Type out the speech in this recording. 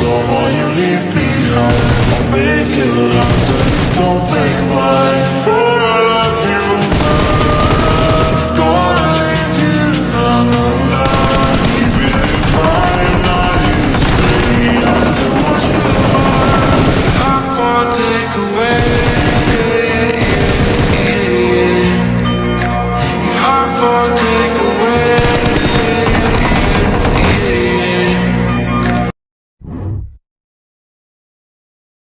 So all you leave behind I'll make it lighter Don't break my For I love you Gonna leave you Even if you take away yeah, yeah, yeah. Take away